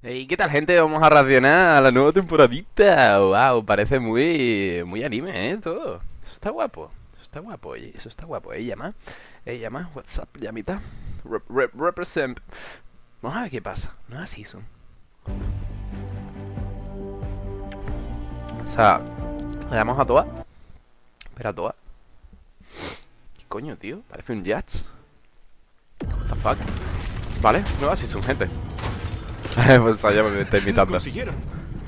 ¿Y qué tal, gente? Vamos a reaccionar a la nueva temporadita. Wow, parece muy, muy anime, ¿eh? Todo. Eso está guapo. Eso está guapo, oye. Eso está guapo. ¿Eh? Llama. ¿Eh? Llama. WhatsApp, llamita. Rep, rep, represent. Vamos a ver qué pasa. No es season. O sea, le damos a toa. Espera, toa. ¿Qué coño, tío? Parece un Jazz. What the fuck? Vale, nueva season, gente. pues allá me está invitando.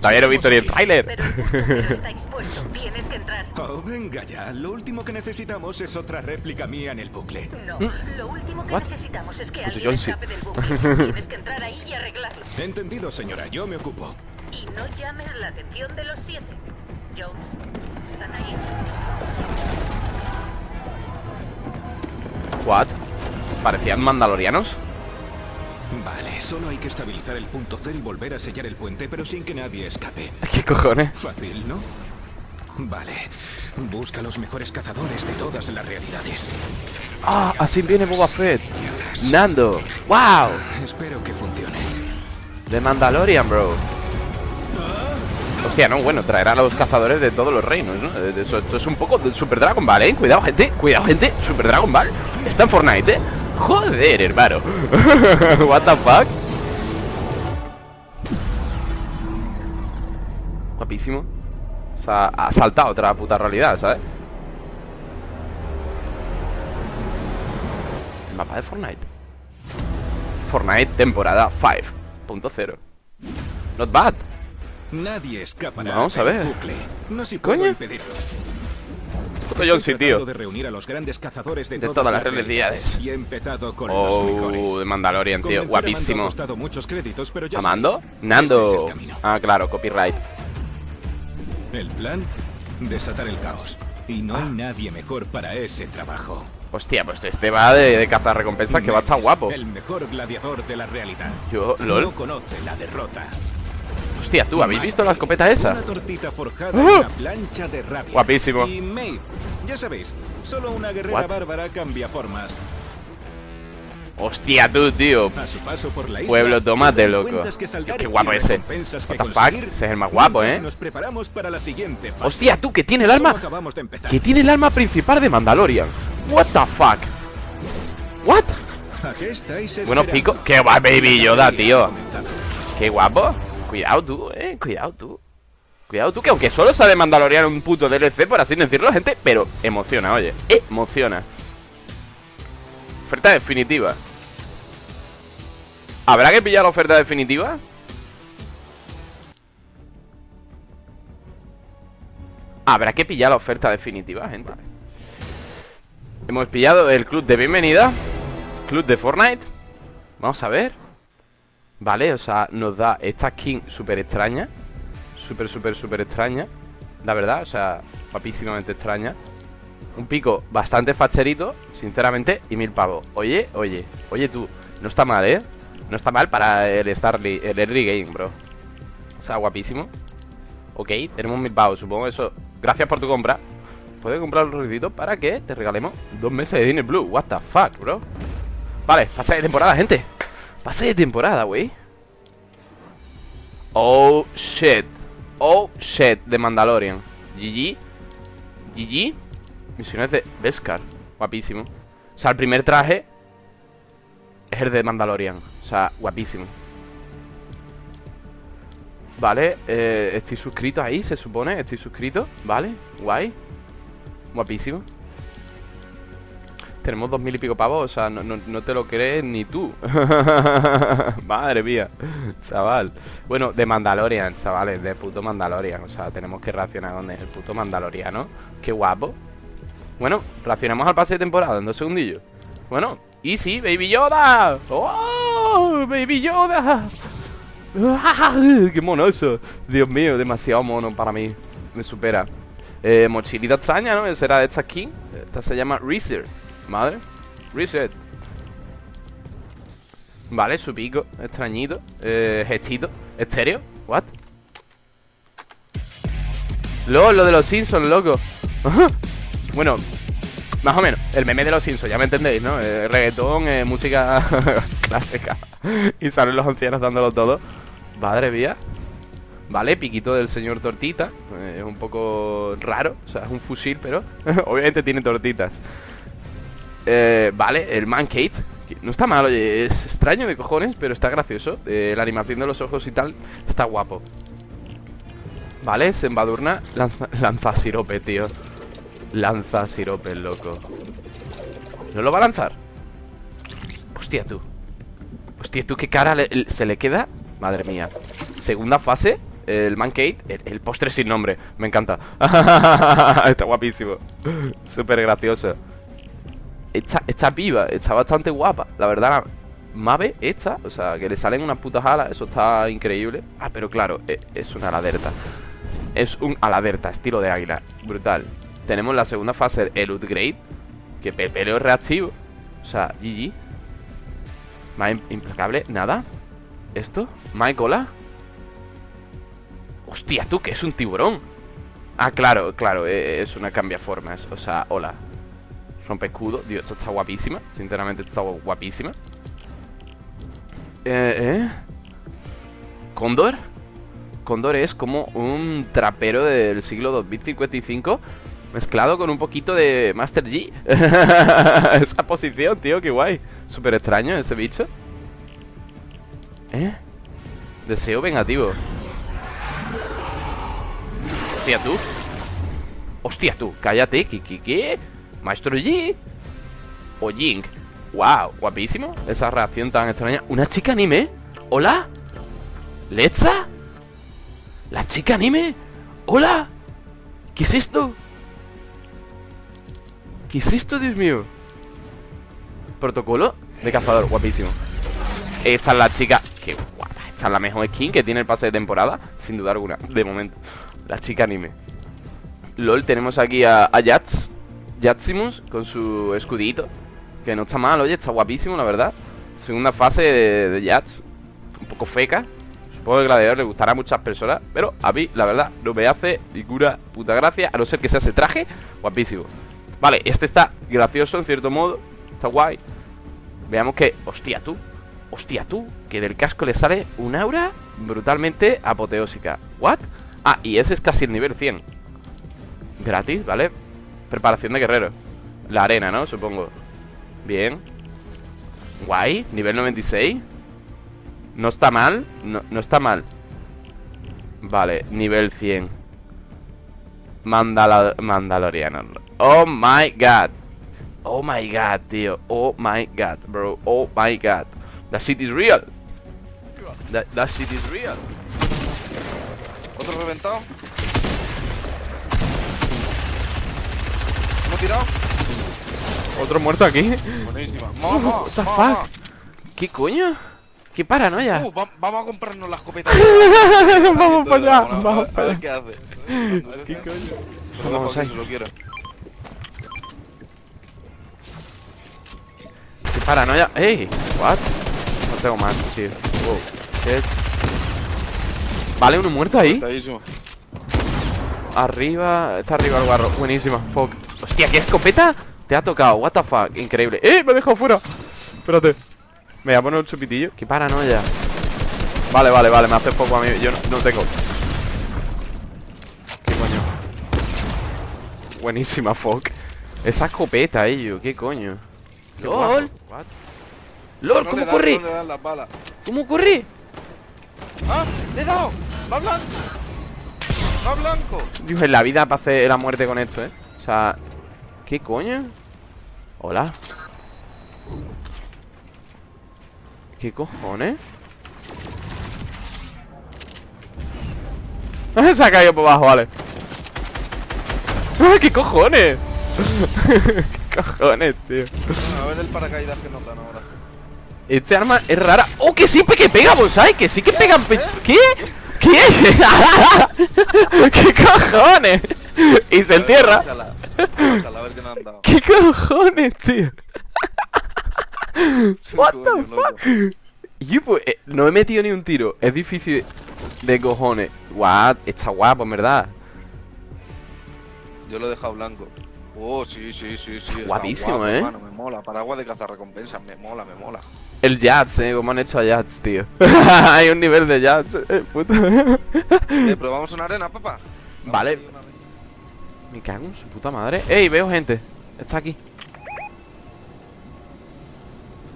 Todavía no he visto ni el tráiler. Pero el punto está expuesto. Tienes que entrar. Oh, venga ya. Lo último que necesitamos es otra réplica mía en el bucle. No, lo último que What? necesitamos es que Puto alguien John, sí. escape del bucle. Tienes que entrar ahí y arreglarlo. Entendido, señora. Yo me ocupo. Y no llames la atención de los siete. Jones, ¿estás ahí? What? ¿Parecían mandalorianos? Vale, solo hay que estabilizar el punto cero y volver a sellar el puente, pero sin que nadie escape. ¿Qué cojones? Fácil, ¿no? Vale. Busca los mejores cazadores de todas las realidades. Ah, así viene Boba Fett. Nando. Wow. Espero que funcione. De Mandalorian, bro. Hostia, no, bueno, traerá a los cazadores de todos los reinos, ¿no? Eh, Eso, esto es un poco de Super Dragon Ball, ¿eh? Cuidado, gente, cuidado, gente Super Dragon Ball Está en Fortnite, ¿eh? Joder, hermano What the fuck Guapísimo O sea, ha saltado otra puta realidad, ¿sabes? El mapa de Fortnite Fortnite temporada 5.0 Not bad Nadie escapará Vamos a ver. bucle. No si ¿Coño? puedo impedirlo. Puto John Estoy C, tío de reunir a los grandes cazadores de, De todas las realidades. Y he empezado con Oh, de Mandalorian, tío, guapísimo créditos, pero ya ¿Amando? sabéis, Nando este es. Ah, claro, copyright El plan, desatar el caos. Y no hay nadie mejor para ese trabajo. Hostia, pues este va de, de cazar recompensas que va a estar guapo El mejor gladiador de la realidad. Yo, No lol conoce la derrota. Hostia, tú, ¿habéis visto la escopeta esa? Una tortita forjada ¡Uh! en una plancha de rabia. Guapísimo. Y Maeve, ya sabéis, solo una guerrera What? bárbara cambia formas. Hostia, tú, tío A su paso por la isla, Pueblo tomate, te loco Qué guapo ese What the fuck, ese es el más guapo, ¿eh? Nos preparamos para la siguiente fase. Hostia, tú, que tiene el arma. Que tiene el arma principal de Mandalorian What the fuck What? ¿A qué estáis Bueno, pico Qué guapo, baby Yoda, tío. Qué guapo Cuidado tú, eh Cuidado tú. Cuidado tú, que aunque solo sabe Mandalorian un puto DLC, por así decirlo, gente Pero emociona, oye Emociona. Oferta definitiva. ¿Habrá que pillar la oferta definitiva? Habrá que pillar la oferta definitiva, gente Hemos pillado el club de bienvenida Club de Fortnite. Vamos a ver Vale, o sea, nos da esta skin súper extraña. Súper, súper, súper extraña La verdad, o sea, guapísimamente extraña. Un pico bastante facherito Sinceramente, y mil pavos. Oye, oye, oye tú No está mal, ¿eh? No está mal para el Starly, el early game, bro. O sea, guapísimo. Ok, tenemos mil pavos, supongo eso. Gracias por tu compra. Puedes comprar los ruiditos para que te regalemos dos meses de Disney Blue What the fuck, bro. Vale, pase de temporada, gente Pase de temporada, güey. Oh, shit. Oh, shit, de Mandalorian. GG GG Misiones de Beskar. Guapísimo. O sea, el primer traje Es el de Mandalorian. O sea, guapísimo. Vale, eh, estoy suscrito ahí, se supone. Estoy suscrito, vale, guay. Guapísimo tenemos dos mil y pico pavos, o sea, no, no- te lo crees ni tú. Madre mía, chaval. Bueno, de Mandalorian, chavales, de puto Mandalorian. O sea, tenemos que reaccionar con el puto Mandaloriano. Qué guapo. Bueno, reaccionamos al pase de temporada en dos segundillos. Bueno, Easy, Baby Yoda. ¡Oh! Baby Yoda. ¡Qué mono eso! Dios mío, demasiado mono para mí. Me supera. Eh, mochilita extraña, ¿no? Será de esta skin. Esta se llama Reset. Madre. Reset. Vale, su pico. Extrañito. Eh, gestito. Estéreo. What? LOL, lo de los Simpsons, loco. Bueno, más o menos. El meme de los Simpsons, ya me entendéis, ¿no? Eh, reggaetón, eh, música clásica. y salen los ancianos dándolo todo. Madre mía. Vale, piquito del señor tortita. Eh, es un poco raro. O sea, es un fusil, pero obviamente tiene tortitas. Eh, vale, el Mancate. No está mal, oye, es extraño de cojones, pero está gracioso. Eh, la animación de los ojos y tal está guapo. Vale, se embadurna. Lanza, sirope, tío. Lanza sirope, loco. ¿No lo va a lanzar? Hostia, tú. Hostia, tú, qué cara se le queda. Madre mía. Segunda fase. El Mancate, el, el postre sin nombre. Me encanta. está guapísimo. Súper gracioso. Está, está viva, está bastante guapa. La verdad, Mave, esta, o sea, que le salen unas putas alas, eso está increíble. Ah, pero claro, e- es una aladerta. Es un aladerta, estilo de águila. Brutal. Tenemos la segunda fase, el upgrade. Que el pelo es reactivo. O sea, GG. Más im- implacable, nada. ¿Esto? ¿Más cola? Hostia, tú, que es un tiburón. Ah, claro, claro, eh, es una cambiaformas. O sea, hola. Rompe escudo. Dios, esto está guapísima. Sinceramente, está guapísima. Eh, ¿eh? ¿Cóndor? Cóndor es como un trapero del siglo 2055 mezclado con un poquito de Master G. Esa posición, tío, qué guay. Súper extraño ese bicho. ¿Eh? Deseo vengativo. Hostia, tú. Hostia, tú. Cállate. ¿Qué, qué, qué? Maestro G. O Jink. Wow, guapísimo. Esa reacción tan extraña. ¿Una chica anime? ¿Hola? ¿Letza? ¿La chica anime? ¿Hola? ¿Qué es esto? ¿Qué es esto, Dios mío? Protocolo de cazador, guapísimo. Esta es la chica. Qué guapa. Esta es la mejor skin que tiene el pase de temporada, sin duda alguna, de momento. La chica anime. LOL, tenemos aquí a, a. Yatsimus con su escudito. Que no está mal, oye, está guapísimo, la verdad. Segunda fase de, de Yats. Un poco feca. Supongo que Gladiador le gustará a muchas personas. Pero a mí, la verdad, no me hace ninguna puta gracia. A no ser que sea ese traje. Guapísimo. Vale, este está gracioso en cierto modo. Está guay. Veamos que. Hostia, tú. Hostia, tú. Que del casco le sale un aura brutalmente apoteósica. ¿What? Ah, y ese es casi el nivel 100. Gratis, ¿vale? Preparación de guerrero. La arena, ¿no? Supongo. Bien. Guay. Nivel 96. No está mal. No, no está mal. Vale, nivel 100. Mandala Mandaloriano. Oh my god. Oh my god, tío. Oh my god, bro. Oh my god. That shit is real. That, that shit is real. Otro reventado. ¿Hemos tirado? Otro muerto aquí. Buenísima. Mamá, What the fuck? ¿Qué coño? ¿Qué paranoia? Uh, va- vamos a comprarnos las escopeta. Vamos para allá, vamos para allá. qué hace. ¿Qué coño? Vamos ahí. si lo quiere. ¿Qué paranoia? ¡Ey! ¿What? No tengo más, tío. Wow. ¿Qué es? Vale, uno muerto ahí. Arriba, está arriba el guarro. Buenísima, fuck. Hostia, ¿qué escopeta? Te ha tocado, what the fuck. Increíble. ¡Eh! Me he dejado fuera. Espérate. Me voy a poner un chupitillo. Qué paranoia. Vale, vale, vale. Me hace poco a mí. Yo no, no tengo. ¿Qué coño? Buenísima, fuck. Esa escopeta, ello. ¿Qué coño? Qué LOL. What? LOL, No ¿cómo corre? No. ¿Cómo corre? ¡Ah! ¡Le he dado! ¡Va blanco! ¡Va blanco! Dios, en la vida para hacer la muerte con esto, ¿eh? O sea, ¿qué coño? Hola. ¿Qué cojones? Se ha caído por abajo, vale. ¡Ah, ¿Qué cojones? ¿Qué cojones, tío? A ver el paracaídas que nos dan ahora. Este arma es rara. ¡Oh, que sí que pega, bonsai! ¡Que sí que pegan! pe- ¿Qué? ¿Qué? ¿Qué cojones? Y se entierra. Qué nos han dado. ¿Qué cojones, tío? What the fuck? Yo, pues, eh, no he metido ni un tiro. Es difícil de cojones. What? Está guapo, en verdad. Yo lo he dejado blanco. Oh, sí, sí, sí, sí. está guapísimo, guapo, ¿eh? hermano, me mola. Paraguas de cazar recompensas, me mola, me mola. El Jats, eh, como han hecho a Jats, tío. Hay un nivel de Jats, eh, puto. Eh, probamos una arena, papá. Vale. Me cago en su puta madre. ¡Ey! Veo gente. Está aquí.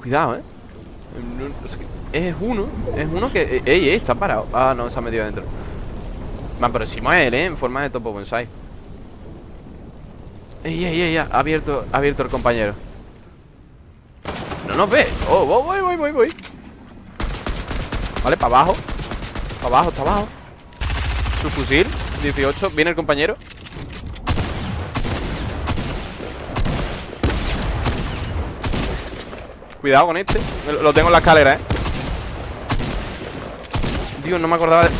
Cuidado, eh. Es, uno. Es uno que. ¡Ey, ey! Está parado. Ah, no, se ha metido adentro. Me aproximo a él, eh. En forma de topo bonsai. ¡Ey, ey, ey! Ha abierto, ha abierto el compañero. No nos ve. Oh, voy, voy, voy, voy, voy. Vale, para abajo. Para abajo, está abajo. Su fusil, 18, viene el compañero Cuidado con este Lo tengo en la escalera, eh Dios, no me acordaba de...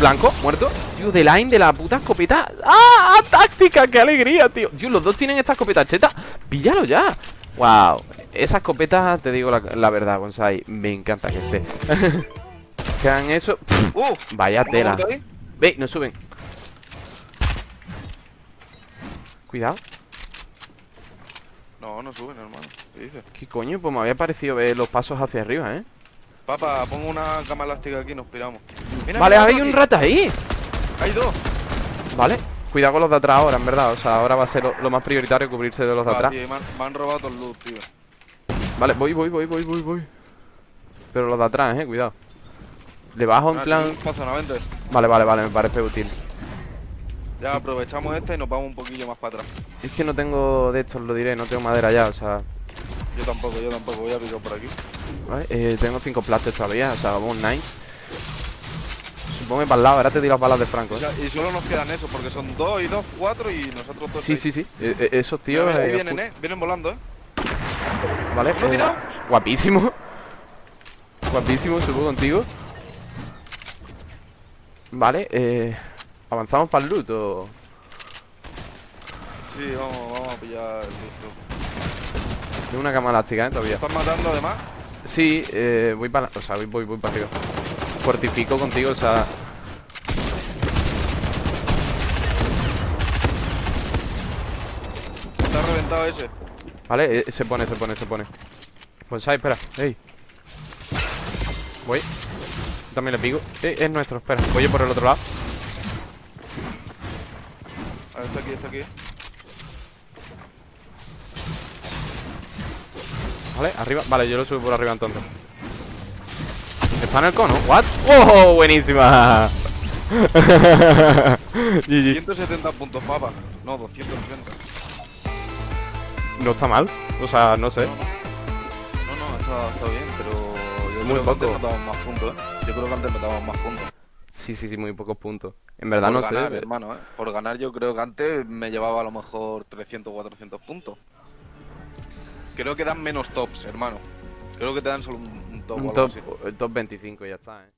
Blanco, muerto Dios, de line de la puta escopeta ¡Ah! ¡Táctica! ¡Qué alegría, tío! Dios, los dos tienen esta escopeta cheta ¡Píllalo ya! ¡Wow! Esa escopeta, te digo la, la verdad, Bonsai Me encanta que esté Que hagan eso Uh, Vaya ¿uno tela? Ve, no suben. Cuidado. No, no suben, hermano. ¿Qué dices? ¿Qué coño? Pues me había parecido ver los pasos hacia arriba, ¿eh? Papá, pongo una cama elástica aquí y nos piramos. Mira, vale, mira, hay un aquí. rata ahí. Hay dos. Vale. Cuidado con los de atrás ahora, en verdad. O sea, ahora va a ser lo, lo más prioritario cubrirse de los de Ah, atrás. tío, me, han, me han robado el loot, tío. Vale, voy, voy, voy, voy, voy, voy. Pero los de atrás, eh, cuidado. Le bajo en Ah, plan. Vale, vale, vale, me parece útil. Ya aprovechamos esta y nos vamos un poquillo más para atrás. Es que no tengo de estos, lo diré, no tengo madera ya, o sea. Yo tampoco, yo tampoco. Voy a picar por aquí. Vale, eh, tengo cinco plásticos todavía, o sea, vamos nice. Supongo que para el lado, ahora te tiro las balas de Franco, O ¿eh? sea, y solo nos quedan esos, porque son dos y dos, cuatro y nosotros dos. Sí, sí, sí. Eh, eh, esos tíos. Mira, eh, vienen, eh. Vienen volando, eh. Vale, ¿Uno eh, guapísimo. Guapísimo, subo contigo. Vale, eh. ¿Avanzamos para el loot o.? Sí, vamos, vamos a pillar el loot. Tengo una cama elástica, eh, todavía. ¿Están matando además? Sí, eh, voy para. O sea, voy, voy, voy para arriba. Fortifico contigo, o sea. Está reventado ese. Vale, eh, se pone, se pone, se pone. Pues ahí, espera, ey. Voy. También le pico. Eh, es nuestro, espera. Voy yo por el otro lado. Ver, está aquí, está aquí. Vale, arriba. Vale, yo lo subo por arriba entonces. ¿Está en el cono? ¿What? ¡Oh! Buenísima. GG. 170 puntos, papa. No, 230. No está mal. O sea, no sé. No, no. No, no, está, está bien, pero yo Muy creo que antes poco. metábamos más puntos, ¿eh? Yo creo que antes metábamos más puntos. Sí, sí, sí, muy pocos puntos. En verdad Por no ganar, sé. hermano, ¿eh? Por ganar yo creo que antes me llevaba a lo mejor 300 o 400 puntos. Creo que dan menos tops, hermano. Creo que te dan solo un, un top o Un algo top, así. el top 25 y ya está, eh.